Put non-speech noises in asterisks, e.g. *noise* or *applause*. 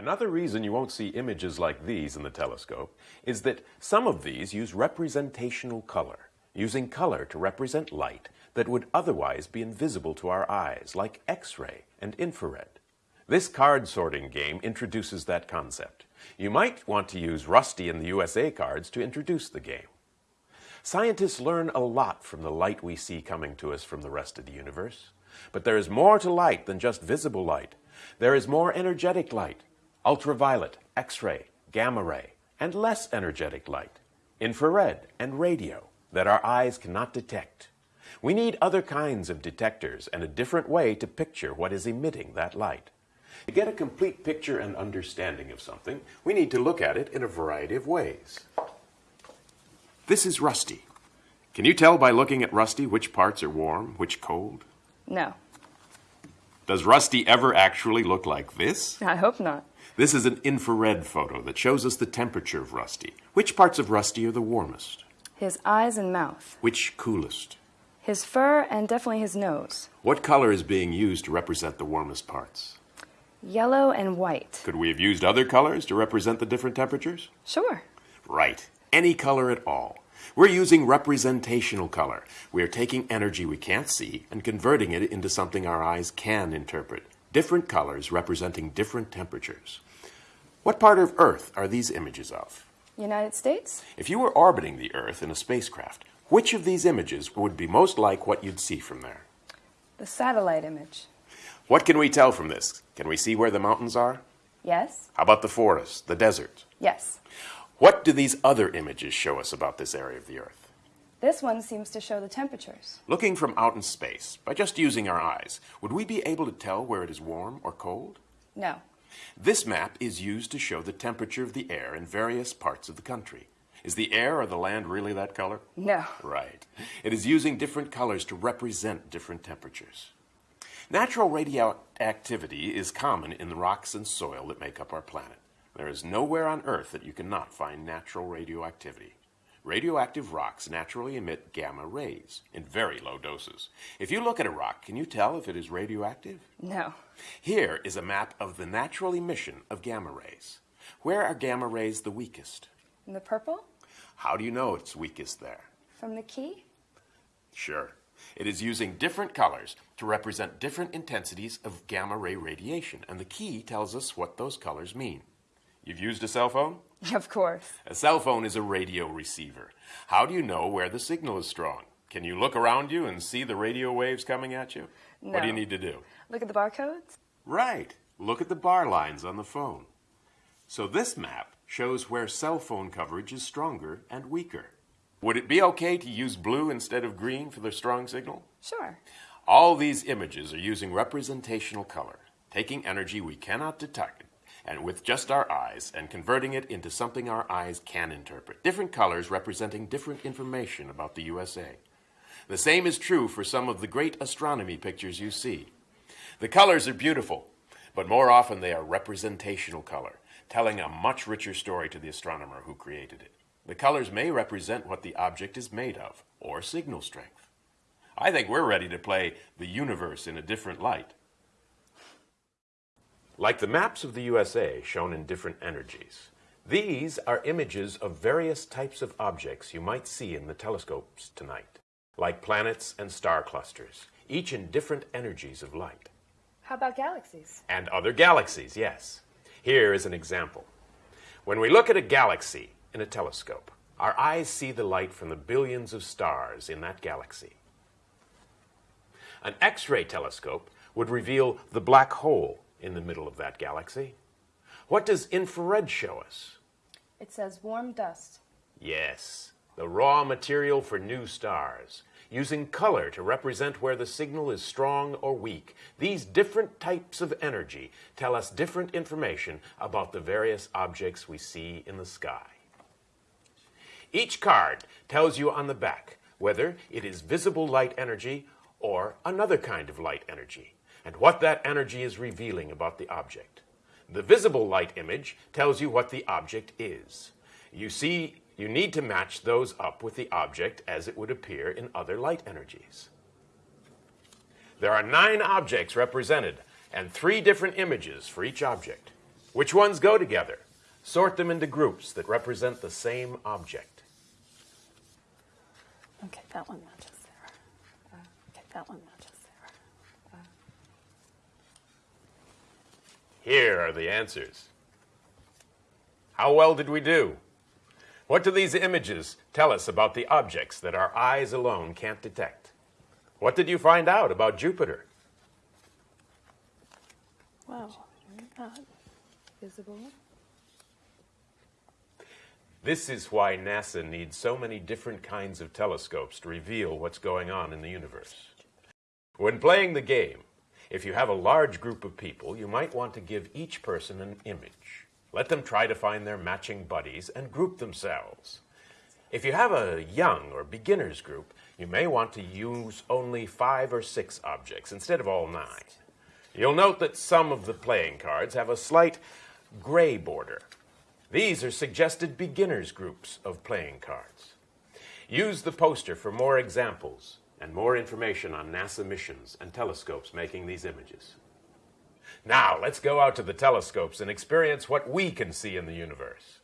Another reason you won't see images like these in the telescope is that some of these use representational color, using color to represent light that would otherwise be invisible to our eyes, like X-ray and infrared. This card sorting game introduces that concept. You might want to use Rusty and the USA cards to introduce the game. Scientists learn a lot from the light we see coming to us from the rest of the universe. But there is more to light than just visible light. There is more energetic light, ultraviolet, X-ray, gamma ray, and less energetic light, infrared and radio, that our eyes cannot detect. We need other kinds of detectors and a different way to picture what is emitting that light. To get a complete picture and understanding of something, we need to look at it in a variety of ways. This is Rusty. Can you tell by looking at Rusty which parts are warm, which cold? No. Does Rusty ever actually look like this? I hope not. This is an infrared photo that shows us the temperature of Rusty. Which parts of Rusty are the warmest? His eyes and mouth. Which coolest? His fur and definitely his nose. What color is being used to represent the warmest parts? Yellow and white. Could we have used other colors to represent the different temperatures? Sure. Right. Any color at all. We're using representational color. We are taking energy we can't see and converting it into something our eyes can interpret. Different colors representing different temperatures. What part of Earth are these images of? United States? If you were orbiting the Earth in a spacecraft, which of these images would be most like what you'd see from there? The satellite image. What can we tell from this? Can we see where the mountains are? Yes? How about the forest, the desert? Yes. What do these other images show us about this area of the Earth? This one seems to show the temperatures. Looking from out in space, by just using our eyes, would we be able to tell where it is warm or cold? No. This map is used to show the temperature of the air in various parts of the country. Is the air or the land really that color? No. Right. It is using different colors to represent different temperatures. Natural radioactivity is common in the rocks and soil that make up our planet. There is nowhere on Earth that you cannot find natural radioactivity. Radioactive rocks naturally emit gamma rays in very low doses. If you look at a rock, can you tell if it is radioactive? No. Here is a map of the natural emission of gamma rays. Where are gamma rays the weakest? In the purple? How do you know it's weakest there? From the key? Sure. It is using different colors to represent different intensities of gamma ray radiation, and the key tells us what those colors mean. You've used a cell phone? *laughs* Of course. A cell phone is a radio receiver. How do you know where the signal is strong? Can you look around you and see the radio waves coming at you? No. What do you need to do? Look at the barcodes? Right. Look at the bar lines on the phone. So this map shows where cell phone coverage is stronger and weaker. Would it be okay to use blue instead of green for the strong signal? Sure. All these images are using representational color, taking energy we cannot detect and with just our eyes and converting it into something our eyes can interpret. Different colors representing different information about the USA. The same is true for some of the great astronomy pictures you see. The colors are beautiful, but more often they are representational color, telling a much richer story to the astronomer who created it. The colors may represent what the object is made of, or signal strength. I think we're ready to play the universe in a different light. Like the maps of the USA shown in different energies, these are images of various types of objects you might see in the telescopes tonight, like planets and star clusters, each in different energies of light. How about galaxies? And other galaxies, yes. Here is an example. When we look at a galaxy in a telescope, our eyes see the light from the billions of stars in that galaxy. An X ray telescope would reveal the black hole in the middle of that galaxy. What does infrared show us? It says warm dust. Yes, the raw material for new stars. Using color to represent where the signal is strong or weak, these different types of energy tell us different information about the various objects we see in the sky. Each card tells you on the back whether it is visible light energy or another kind of light energy, and what that energy is revealing about the object. The visible light image tells you what the object is. You see, you need to match those up with the object as it would appear in other light energies. There are nine objects represented and three different images for each object. Which ones go together? Sort them into groups that represent the same object. Okay, that one matches there. Uh, okay, that one matches there. Here are the answers. How well did we do? What do these images tell us about the objects that our eyes alone can't detect? What did you find out about Jupiter? Well, not. Visible. This is why NASA needs so many different kinds of telescopes to reveal what's going on in the universe. When playing the game, if you have a large group of people, you might want to give each person an image. Let them try to find their matching buddies and group themselves. If you have a young or beginners group, you may want to use only five or six objects instead of all nine. You'll note that some of the playing cards have a slight gray border. These are suggested beginners groups of playing cards. Use the poster for more examples and more information on NASA missions and telescopes making these images. Now, let's go out to the telescopes and experience what we can see in the universe.